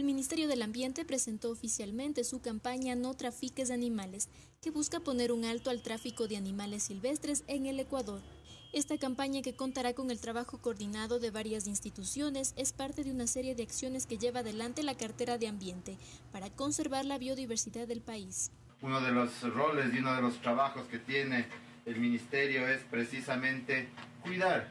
el Ministerio del Ambiente presentó oficialmente su campaña No trafiques animales, que busca poner un alto al tráfico de animales silvestres en el Ecuador. Esta campaña, que contará con el trabajo coordinado de varias instituciones, es parte de una serie de acciones que lleva adelante la cartera de ambiente para conservar la biodiversidad del país. Uno de los roles y uno de los trabajos que tiene el Ministerio es precisamente cuidar,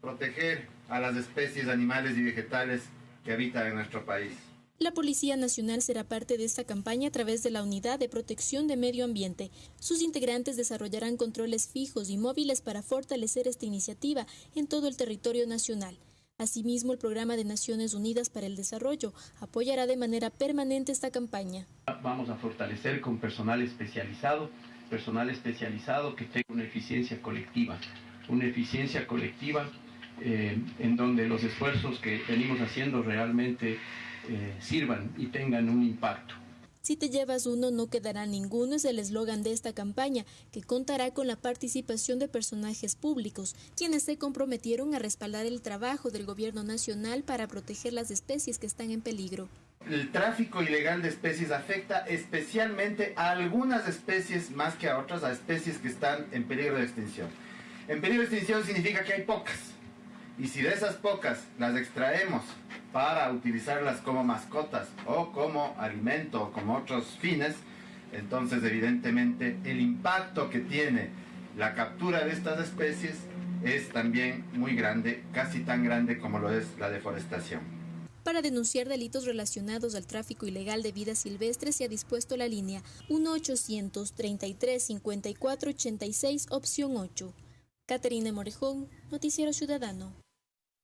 proteger a las especies animales y vegetales que habitan en nuestro país. La Policía Nacional será parte de esta campaña a través de la Unidad de Protección de Medio Ambiente. Sus integrantes desarrollarán controles fijos y móviles para fortalecer esta iniciativa en todo el territorio nacional. Asimismo, el Programa de Naciones Unidas para el Desarrollo apoyará de manera permanente esta campaña. Vamos a fortalecer con personal especializado, personal especializado que tenga una eficiencia colectiva, una eficiencia colectiva eh, en donde los esfuerzos que venimos haciendo realmente eh, sirvan y tengan un impacto. Si te llevas uno, no quedará ninguno es el eslogan de esta campaña, que contará con la participación de personajes públicos, quienes se comprometieron a respaldar el trabajo del gobierno nacional para proteger las especies que están en peligro. El tráfico ilegal de especies afecta especialmente a algunas especies más que a otras, a especies que están en peligro de extinción. En peligro de extinción significa que hay pocas. Y si de esas pocas las extraemos para utilizarlas como mascotas o como alimento o como otros fines, entonces evidentemente el impacto que tiene la captura de estas especies es también muy grande, casi tan grande como lo es la deforestación. Para denunciar delitos relacionados al tráfico ilegal de vida silvestre se ha dispuesto la línea 1-833-5486, opción 8. Caterina Morejón, Noticiero Ciudadano.